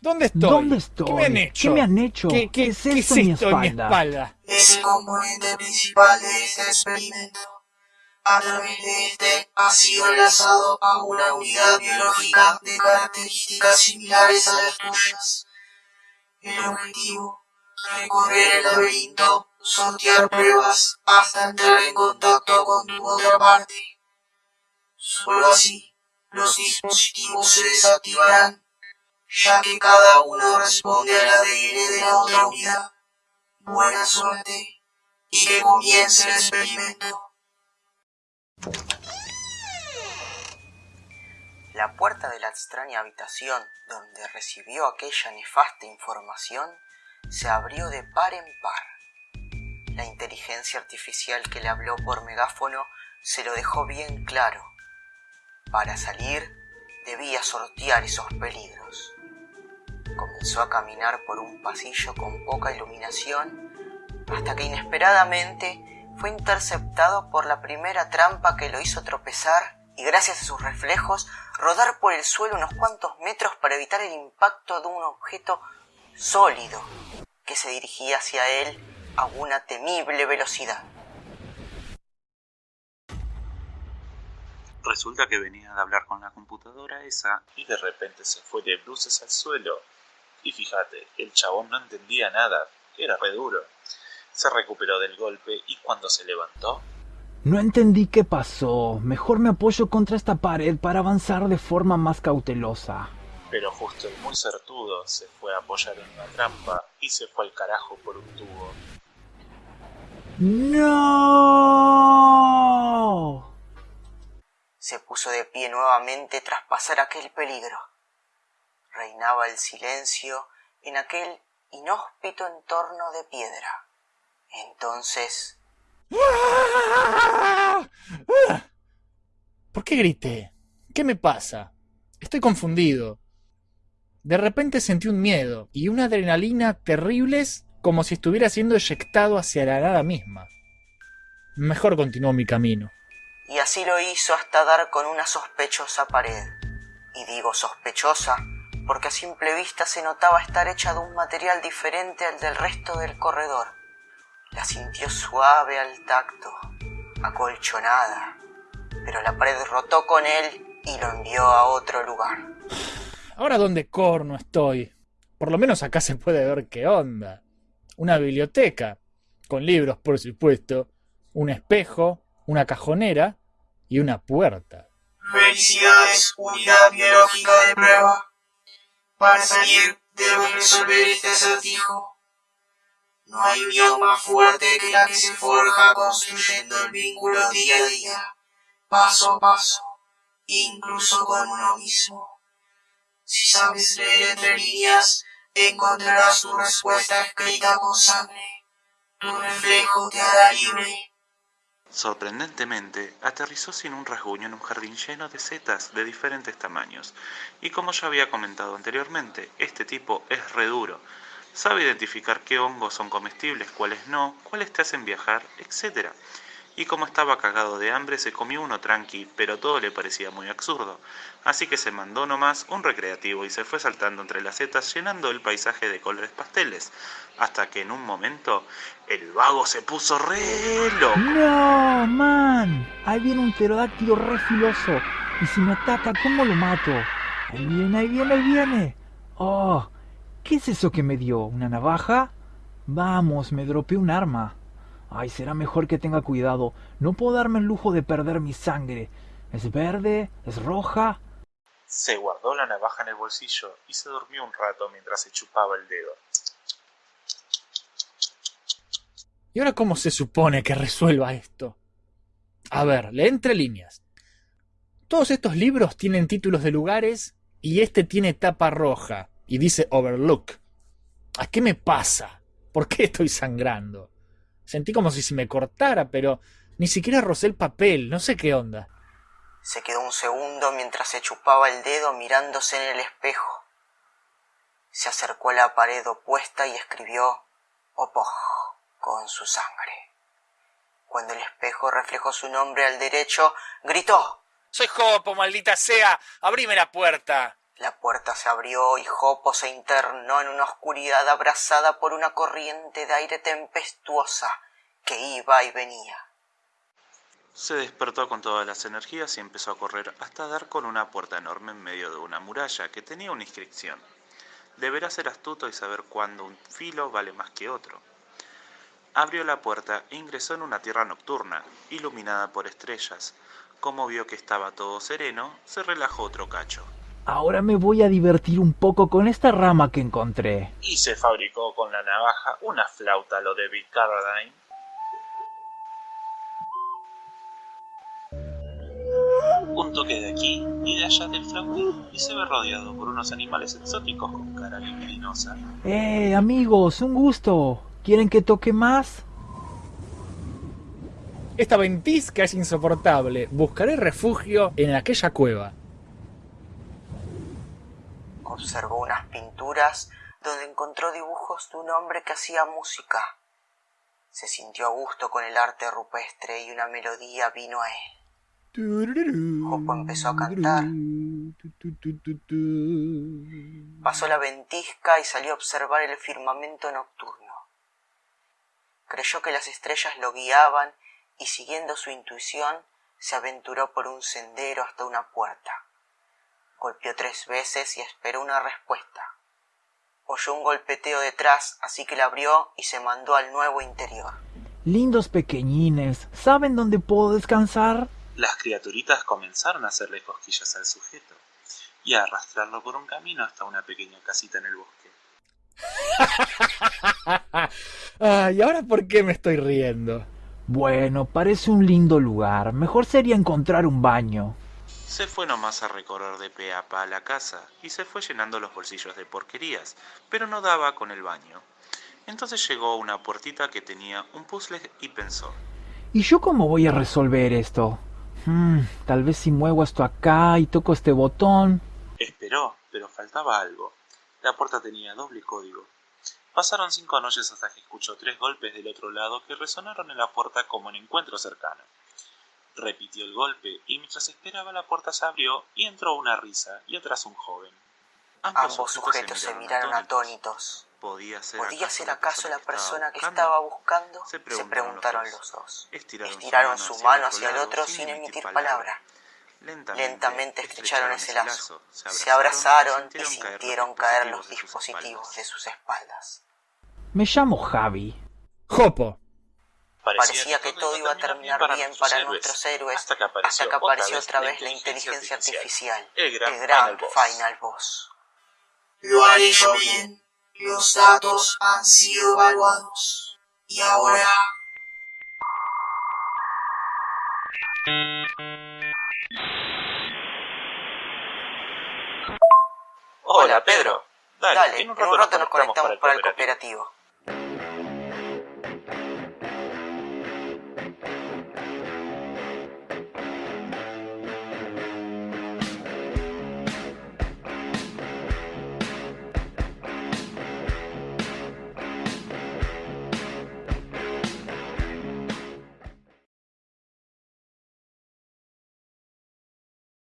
¿Dónde estoy? ¿Dónde estoy? ¿Qué me han hecho? ¿Qué me han hecho? ¿Qué, qué- es qué esto en mi esto en mi espalda? espalda? Es el componente principal de este experimento. A través de este ha sido enlazado a una unidad biológica de características similares a las tuyas. El objetivo, recorrer el laberinto, sortear pruebas hasta entrar en contacto con tu otra parte. Solo así, los dispositivos se desactivarán, ya que cada uno responde al ADN de la otra unidad. Buena suerte y que comience el experimento. La puerta de la extraña habitación donde recibió aquella nefasta información se abrió de par en par. La inteligencia artificial que le habló por megáfono se lo dejó bien claro. Para salir debía sortear esos peligros. Comenzó a caminar por un pasillo con poca iluminación hasta que inesperadamente fue interceptado por la primera trampa que lo hizo tropezar y gracias a sus reflejos rodar por el suelo unos cuantos metros para evitar el impacto de un objeto sólido que se dirigía hacia él a una temible velocidad. Resulta que venía de hablar con la computadora esa y de repente se fue de bruces al suelo. Y fíjate, el chabón no entendía nada, era re duro. Se recuperó del golpe y cuando se levantó, No entendí qué pasó. Mejor me apoyo contra esta pared para avanzar de forma más cautelosa. pero justo el muy certudo se fue a apoyar en una trampa y se fue al carajo por un tubo. ¡No! Se puso de pie nuevamente tras pasar aquel peligro. Reinaba el silencio en aquel inhóspito entorno de piedra. Entonces ¿Por qué grité? ¿Qué me pasa? Estoy confundido. De repente sentí un miedo y una adrenalina terribles como si estuviera siendo eyectado hacia la nada misma. Mejor continuó mi camino. Y así lo hizo hasta dar con una sospechosa pared. Y digo sospechosa porque a simple vista se notaba estar hecha de un material diferente al del resto del corredor. La sintió suave al tacto, acolchonada, pero la pared rotó con él y lo envió a otro lugar. Ahora dónde corno estoy. Por lo menos acá se puede ver qué onda. Una biblioteca, con libros por supuesto, un espejo, una cajonera y una puerta. Felicidades, unidad biológica de prueba. Para salir, debes resolver este acertijo. No hay unión más fuerte que la que se forja construyendo el vínculo día a día, paso a paso, incluso con uno mismo. Si sabes leer entre líneas, encontrarás tu respuesta escrita con sangre. Tu reflejo te hará libre. Sorprendentemente, aterrizó sin un rasguño en un jardín lleno de setas de diferentes tamaños. Y como ya había comentado anteriormente, este tipo es re duro. Sabe identificar qué hongos son comestibles, cuáles no, cuáles te hacen viajar, etc. Y como estaba cagado de hambre, se comió uno tranqui, pero todo le parecía muy absurdo. Así que se mandó nomás un recreativo y se fue saltando entre las setas llenando el paisaje de colores pasteles. Hasta que en un momento, el vago se puso re loco. ¡No, man! Ahí viene un pterodáctilo re filoso. Y si me ataca, ¿cómo lo mato? Ahí viene, ahí viene, ahí viene. Oh, ¿qué es eso que me dio? ¿Una navaja? Vamos, me dropeé un arma. Ay, será mejor que tenga cuidado. No puedo darme el lujo de perder mi sangre. ¿Es verde? ¿Es roja? Se guardó la navaja en el bolsillo y se durmió un rato mientras se chupaba el dedo. ¿Y ahora cómo se supone que resuelva esto? A ver, lee entre líneas. Todos estos libros tienen títulos de lugares y este tiene tapa roja y dice Overlook. ¿A qué me pasa? ¿Por qué estoy sangrando? Sentí como si se me cortara, pero ni siquiera rocé el papel, no sé qué onda. Se quedó un segundo mientras se chupaba el dedo mirándose en el espejo. Se acercó a la pared opuesta y escribió Opoj con su sangre. Cuando el espejo reflejó su nombre al derecho, gritó Soy Jopo, maldita sea. Abrime la puerta. La puerta se abrió y Jopo se internó en una oscuridad abrazada por una corriente de aire tempestuosa que iba y venía. Se despertó con todas las energías y empezó a correr hasta dar con una puerta enorme en medio de una muralla que tenía una inscripción. Deberás ser astuto y saber cuándo un filo vale más que otro. Abrió la puerta e ingresó en una tierra nocturna, iluminada por estrellas. Como vio que estaba todo sereno, se relajó otro cacho. Ahora me voy a divertir un poco con esta rama que encontré. Y se fabricó con la navaja una flauta lo de Bill Carradine. Un toque de aquí y de allá del flautín y se ve rodeado por unos animales exóticos con cara libidinosa. Eh, amigos, un gusto. ¿Quieren que toque más? Esta ventisca es insoportable. Buscaré refugio en aquella cueva. Observó unas pinturas donde encontró dibujos de un hombre que hacía música. Se sintió a gusto con el arte rupestre y una melodía vino a él. Jopo empezó a cantar. Pasó la ventisca y salió a observar el firmamento nocturno. Creyó que las estrellas lo guiaban y siguiendo su intuición se aventuró por un sendero hasta una puerta. Golpeó tres veces y esperó una respuesta. Oyó un golpeteo detrás, así que la abrió y se mandó al nuevo interior. Lindos pequeñines, ¿saben dónde puedo descansar? Las criaturitas comenzaron a hacerle cosquillas al sujeto y a arrastrarlo por un camino hasta una pequeña casita en el bosque. Ah, ¿Y ahora por qué me estoy riendo? Bueno, parece un lindo lugar. Mejor sería encontrar un baño. Se fue nomás a recorrer de pe a pa a la casa y se fue llenando los bolsillos de porquerías, pero no daba con el baño. Entonces llegó a una puertita que tenía un puzzle y pensó, ¿Y yo cómo voy a resolver esto? Hmm, tal vez si muevo esto acá y toco este botón. Esperó, pero faltaba algo. La puerta tenía doble código. Pasaron cinco noches hasta que escuchó tres golpes del otro lado que resonaron en la puerta como en encuentro cercano. Repitió el golpe y mientras esperaba la puerta se abrió y entró una risa y atrás un joven. Ambos sujetos se miraron atónitos. ¿Podía ser, ¿Podía ser acaso la persona que estaba buscando? Se Se preguntaron los los dos. Estiraron, Estiraron su mano hacia el otro sin emitir palabra. Lentamente, Lentamente estrecharon ese lazo. Se abrazaron y sintieron caer los dispositivos de sus espaldas. Me llamo Javi. Jopo. Parecía que todo iba a terminar bien para nuestros héroes hasta que apareció, hasta que apareció otra vez la inteligencia artificial, el gran, el gran Final Boss. Final Boss. Lo han hecho bien. Los datos han sido evaluados. Y ahora Hola, Pedro. Dale, Dale, en un rato, nos conectamos para el cooperativo. cooperativo.